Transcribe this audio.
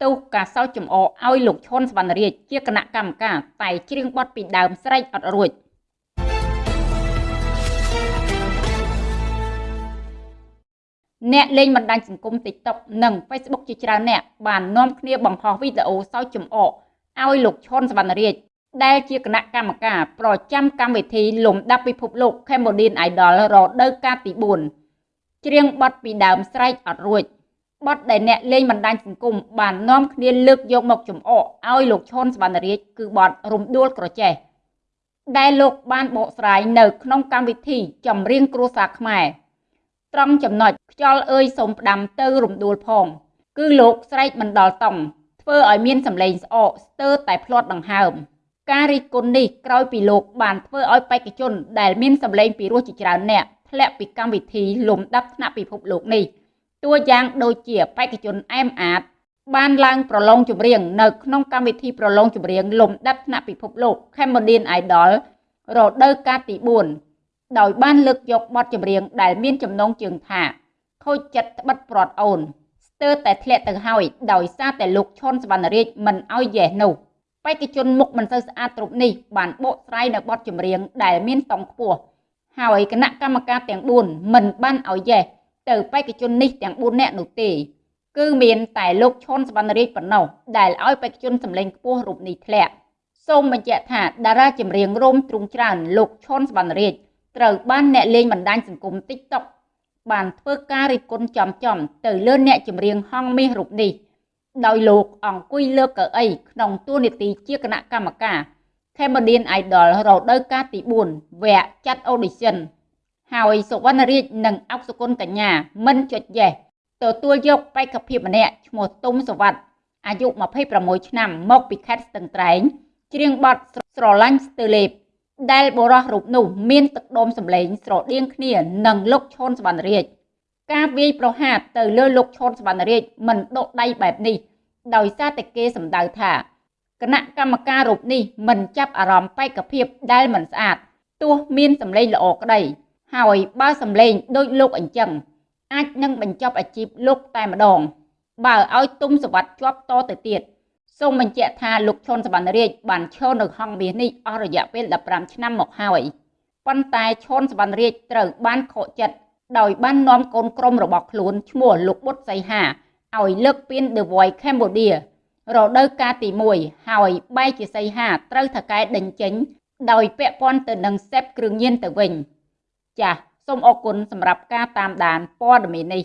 ផ្ទុះការសោកចំអកឲ្យលោកឈុនសវណ្ណរាជជាគណៈកម្មការតែច្រៀងបទពីដើមស្រែកអត់រួចអ្នកលេងបណ្ដាញសង្គម TikTok និង Facebook ជាច្រើនអ្នកបាននាំគ្នាបង្ហោះវីដេអូសោកចំអកឲ្យលោកឈុនសវណ្ណរាជដែលជាគណៈកម្មការប្រចាំកម្មវិធីលំដាប់ពិភពលោក Cambodian Idol រដូវកាលទី4ច្រៀងបទពីដើមស្រែកអត់រួច បទដែលអ្នកលេងបណ្ដាញសង្គមបាននាំគ្នាលើកយកមកចំអកឲ្យលោកឈុនសវណ្ណរាជគឺបទរំដួលក្រចេះដែលលោកបានបកស្រាយនៅក្នុងកម្មវិធីចម្រៀងគ្រួសារខ្មែរត្រង់ចំណុចខ្យល់អើយសូមផ្ដាំទៅរំដួលផង គឺលោកស្រែកមិនដល់តំធ្វើឲ្យមានសម្លេងស្អកស្ទើរតែផ្លាត់ដង្ហើមការរិះគន់នេះក្រោយពីលោកបានធ្វើឲ្យបេក្ខជនដែលមានសម្លេងពីរោះជាច្រើនអ្នកធ្លាក់ពីកម្មវិធីលំដាប់ថ្នាក់ពិភពលោកនេះ តួយ៉ាងដូចជាបេក្ខជនអែមអាត បានឡើងប្រឡងចម្រៀងនៅក្នុងកម្មវិធីប្រឡងចម្រៀងលំដាប់ថ្នាក់ពិភពលោក Cambodian Idol រដូវកាលទី4ដោយបានលើកយកបទចម្រៀងដែលមានចំណងជើងថាខូចចិត្តត្បិតព្រាត់អូនស្ទើរតែធ្លាក់ទៅហើយដោយសារតែលោកឈុនសវណ្ណរាជមិនអោយយេសនោះបេក្ខជនមុខមិនសូវស្អាតគ្រប់នេះបានបកស្រាយនៅបទចម្រៀងដែលមានតង់ខ្ពស់ហើយគណៈកម្មការទាំង4មិនបានអោយយេស ទៅបេក្ខជននេះទាំង4នាក់នោះទេគឺមានតែលោកឈុនសវណ្ណរាជប៉ុណ្ណោះដែលឲ្យបេក្ខជនសម្លេងខ្ពស់រូបនេះធ្លាក់សូមបញ្ជាក់ថាតារាចម្រៀងរោមទ្រុងច្រើនលោកឈុនសវណ្ណរាជត្រូវបានអ្នកលេងបណ្ដាញសង្គម TikTok បានធ្វើការរិះគន់ចំចំទៅលើអ្នកចម្រៀងហងមាសរូបនេះដោយលោកអង្គុយលើកៅអីក្នុងតួនាទីជាគណៈកម្មការ Cambodian Idol រដូវកាលទី4វគ្គចាត់ audition ហើយសុវណ្ណរាជនិងអុកសុគន្ធកញ្ញាមិនចុចយេសទទួលយកបេក្ខភាពម្នាក់ឈ្មោះទុំសវັດអាយុ26ឆ្នាំមកពីខេត្តស្ទឹងត្រែងច្រៀងបទស្រឡាញ់ស្ទើលេបដែលបរោះរូបនោះមានទឹកដុំសម្លេងស្រដៀងគ្នានឹងលោកឈុនសវណ្ណរាជការវាយប្រហារទៅលើលោកឈុនសវណ្ណរាជមិនដកដៃបែបនេះ ដោយសារតែគេសម្ដៅថាគណៈកម្មការរូបនេះមិនចាប់អារម្មណ៍បេក្ខភាពដែលមិនស្អាតទោះមានសម្លេងល្អក្តី ហើយបើសម្លេងដូចលោកអញ្ចឹងអាចនឹងបញ្ចប់អាជីពលោកតែម្ដង បើឲ្យទុំសវັດជាប់តទៅទៀតសូមបញ្ជាក់ថាលោកឈុនសវណ្ណរាជបានឈរនៅហងមាសនេះអស់រយៈពេល15ឆ្នាំមកហើយប៉ុន្តែឈុនសវណ្ណរាជត្រូវបានខកចិត្តដោយបាននាំកូនក្រុមរបស់ខ្លួនឈ្មោះលោកបុតសីហាឲ្យលើកពាន The Voice Cambodia រដូវកាលទី1ហើយបែកជាសីហាត្រូវថកែដេញចេញ ដោយពាក់ព័ន្ធទៅនឹងសេពគ្រឿងញៀនទៅវិញ ចាសសូមអរគុណសម្រាប់ការតាមដានព័ត៌មាននេះ